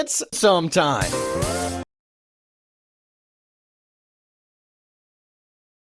It's sometime.